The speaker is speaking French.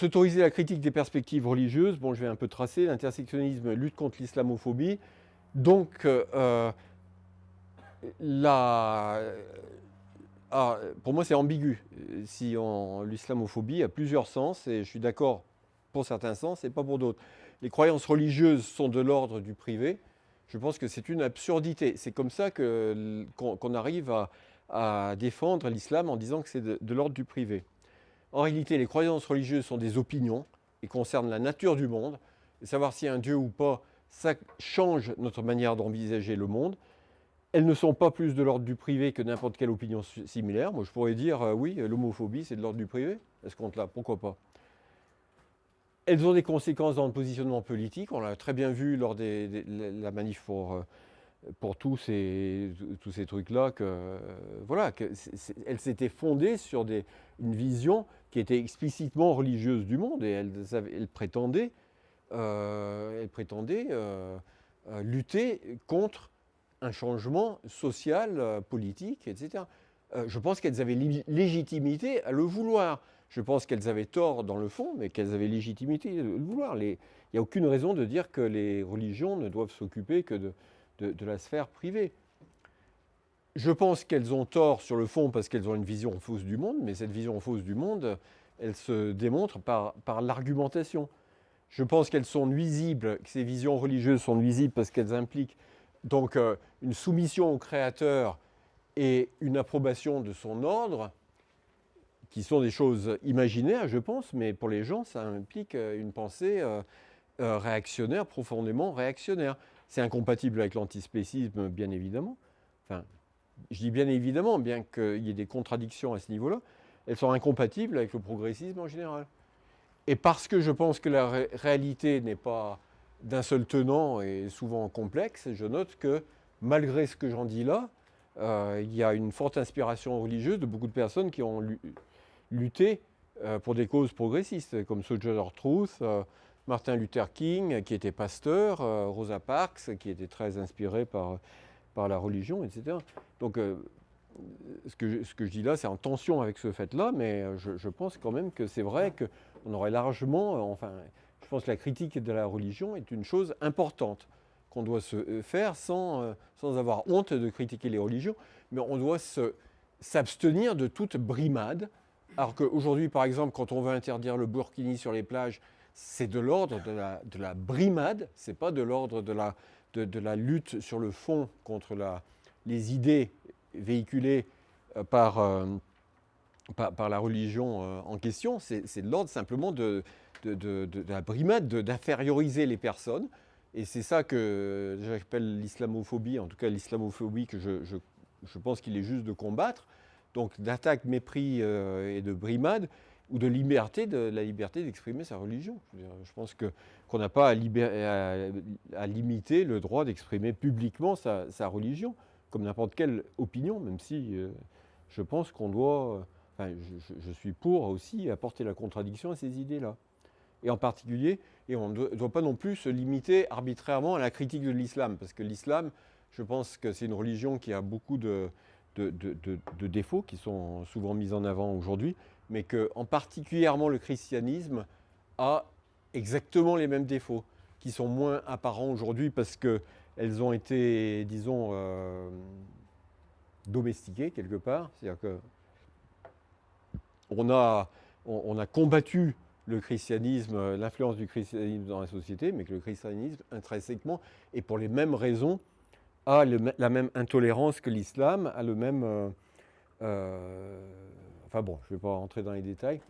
S'autoriser la critique des perspectives religieuses, bon, je vais un peu tracer, l'intersectionnisme lutte contre l'islamophobie. Donc, euh, la, ah, pour moi, c'est ambigu. Si l'islamophobie a plusieurs sens, et je suis d'accord pour certains sens et pas pour d'autres. Les croyances religieuses sont de l'ordre du privé. Je pense que c'est une absurdité. C'est comme ça qu'on arrive à, défendre l'islam en disant que c'est de, l'ordre du privé. En réalité, les croyances religieuses sont des opinions et concernent la nature du monde. savoir s'il y a un Dieu ou pas, ça change notre manière d'envisager le monde. Elles ne sont pas plus de l'ordre du privé que n'importe quelle opinion similaire. Moi, je pourrais dire, euh, oui, l'homophobie, c'est de l'ordre du privé. Est-ce qu'on là Pourquoi pas? Elles ont des conséquences dans le positionnement politique. On l'a très bien vu lors de la manif pour, euh, pour tous ces, tous ces trucs-là, que, euh, voilà, que elles s'étaient fondées sur des, une vision qui était explicitement religieuse du monde et elles, elles prétendaient, euh, elles prétendaient lutter contre un changement social, politique, etc. je pense qu'elles avaient légitimité à le vouloir. Je pense qu'elles avaient tort dans le fond, mais qu'elles avaient légitimité de le vouloir. Il n'y a aucune raison de dire que les religions ne doivent s'occuper que de, la sphère privée. Je pense qu'elles ont tort sur le fond parce qu'elles ont une vision fausse du monde, mais cette vision fausse du monde, elle se démontre par, l'argumentation. Je pense qu'elles sont nuisibles, que ces visions religieuses sont nuisibles parce qu'elles impliquent donc euh, une soumission au Créateur et une approbation de son ordre, qui sont des choses imaginaires, je pense, mais pour les gens, ça implique euh, une pensée euh, réactionnaire, profondément réactionnaire. C'est incompatible avec l'antispécisme, bien évidemment. Enfin, je dis bien évidemment, bien qu'il y ait des contradictions à ce niveau-là, elles sont incompatibles avec le progressisme en général. Et parce que je pense que la réalité n'est pas d'un seul tenant et souvent complexe, je note que malgré ce que j'en dis là, il y a une forte inspiration religieuse de beaucoup de personnes qui ont lu, lutter euh, pour des causes progressistes, comme Sojourner Truth, euh, Martin Luther King, qui était pasteur, euh, Rosa Parks, qui était très inspirée par, par la religion, etc. Donc, ce que, je, ce que, je, dis là, c'est en tension avec ce fait-là, mais je, pense quand même que c'est vrai qu'on aurait largement, enfin, je pense que la critique de la religion est une chose importante qu'on doit se faire sans, sans avoir honte de critiquer les religions, mais on doit s'abstenir de toute brimade alors qu'aujourd'hui, par exemple, quand on veut interdire le burkini sur les plages, c'est de l'ordre de la, de la, brimade, c'est pas de l'ordre de la, lutte sur le fond contre les idées véhiculées euh, par, euh, par, la religion euh, en question, c'est de l'ordre simplement de, la brimade, d'inférioriser les personnes. Et c'est ça que j'appelle l'islamophobie, en tout cas l'islamophobie que je, pense qu'il est juste de combattre donc d'attaque, mépris et de brimade, ou de liberté, de la liberté d'exprimer sa religion. Je, pense qu'on n'a pas à, limiter le droit d'exprimer publiquement sa, religion, comme n'importe quelle opinion, même si euh, je pense qu'on doit, enfin, je, suis pour aussi apporter la contradiction à ces idées-là. Et en particulier, et on ne doit pas non plus se limiter arbitrairement à la critique de l'islam, parce que l'islam, je pense que c'est une religion qui a beaucoup de, défauts qui sont souvent mis en avant aujourd'hui, mais que en particulièrement le christianisme a exactement les mêmes défauts, qui sont moins apparents aujourd'hui parce qu'elles ont été, disons, euh, domestiquées quelque part. C'est-à-dire que on a, on, a combattu le christianisme, l'influence du christianisme dans la société, mais que le christianisme, intrinsèquement, et pour les mêmes raisons, a la même intolérance que l'islam, a le même... Euh, euh, enfin bon, je ne vais pas rentrer dans les détails.